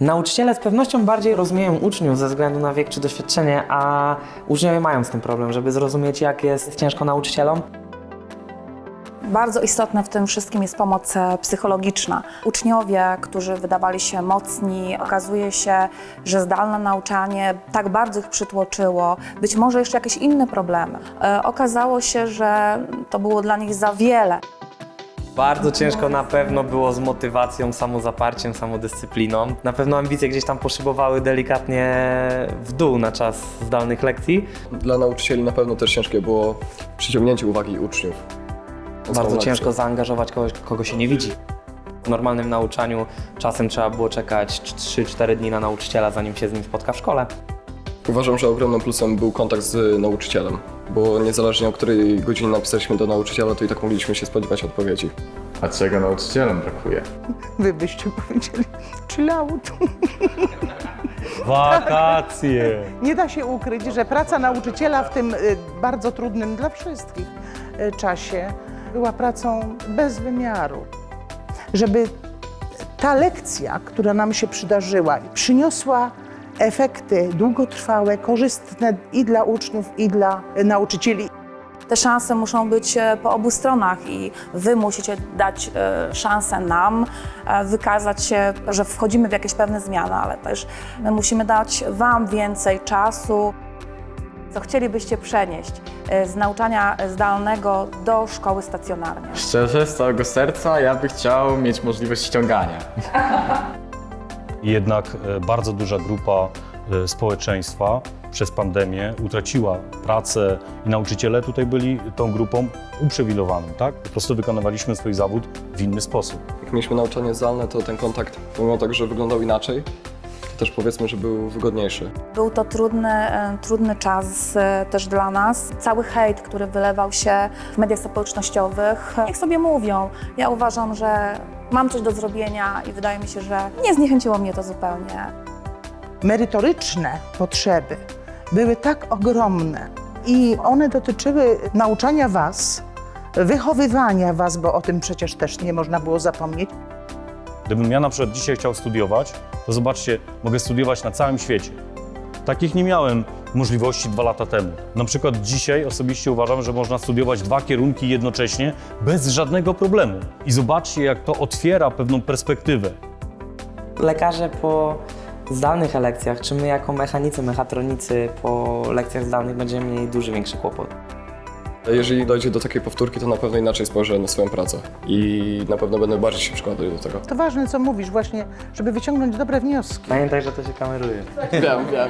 Nauczyciele z pewnością bardziej rozumieją uczniów ze względu na wiek czy doświadczenie, a uczniowie mają z tym problem, żeby zrozumieć, jak jest ciężko nauczycielom. Bardzo istotna w tym wszystkim jest pomoc e, psychologiczna. Uczniowie, którzy wydawali się mocni, okazuje się, że zdalne nauczanie tak bardzo ich przytłoczyło, być może jeszcze jakieś inne problemy. E, Okazało się, że to było dla nich za wiele. Bardzo ciężko na pewno było z motywacją, samozaparciem, samodyscypliną. Na pewno ambicje gdzieś tam poszybowały delikatnie w dół na czas zdalnych lekcji. Dla nauczycieli na pewno też ciężkie było przyciągnięcie uwagi uczniów. Bardzo ciężko zaangażować kogoś, kogo się nie widzi. W normalnym nauczaniu czasem trzeba było czekać 3-4 dni na nauczyciela, zanim się z nim spotka w szkole. Uważam, że ogromnym plusem był kontakt z nauczycielem, bo niezależnie o której godzinie napisaliśmy do nauczyciela, to i tak mogliśmy się spodziewać odpowiedzi. A czego nauczycielom brakuje? Wy byście powiedzieli, chill out. Wakacje! Nie da się ukryć, że praca nauczyciela w tym y, bardzo trudnym dla wszystkich y, czasie była pracą bez wymiaru. Żeby ta lekcja, która nam się przydarzyła, przyniosła efekty długotrwałe, korzystne i dla uczniów, i dla nauczycieli. Te szanse muszą być e, po obu stronach i wy musicie dać e, szansę nam, e, wykazać się, że wchodzimy w jakieś pewne zmiany, ale też my musimy dać wam więcej czasu. Co chcielibyście przenieść z nauczania zdalnego do szkoły stacjonarnej? Szczerze, z całego serca ja bym chciał mieć możliwość ściągania. Jednak e, bardzo duża grupa e, społeczeństwa przez pandemię utraciła pracę i nauczyciele tutaj byli tą grupą uprzywilejowaną, tak? Po prostu wykonywaliśmy swój zawód w inny sposób. Jak mieliśmy nauczanie zdalne, to ten kontakt, pomimo tego, że wyglądał inaczej, też powiedzmy, że był wygodniejszy. Był to trudny, e, trudny czas e, też dla nas. Cały hejt, który wylewał się w mediach społecznościowych, niech sobie mówią. Ja uważam, że mam coś do zrobienia i wydaje mi się, że nie zniechęciło mnie to zupełnie. Merytoryczne potrzeby były tak ogromne i one dotyczyły nauczania Was, wychowywania Was, bo o tym przecież też nie można było zapomnieć. Gdybym ja na przykład dzisiaj chciał studiować, to zobaczcie, mogę studiować na całym świecie. Takich nie miałem możliwości dwa lata temu. Na przykład dzisiaj osobiście uważam, że można studiować dwa kierunki jednocześnie bez żadnego problemu. I zobaczcie, jak to otwiera pewną perspektywę. Lekarze po zdalnych lekcjach, czy my jako mechanicy, mechatronicy po lekcjach zdalnych będziemy mieli duży, większy kłopot. Jeżeli dojdzie do takiej powtórki, to na pewno inaczej spojrzę na swoją pracę i na pewno będę bardziej się przykładał do tego. To ważne, co mówisz, właśnie, żeby wyciągnąć dobre wnioski. Pamiętaj, że to się kameruje. Wiem, wiem.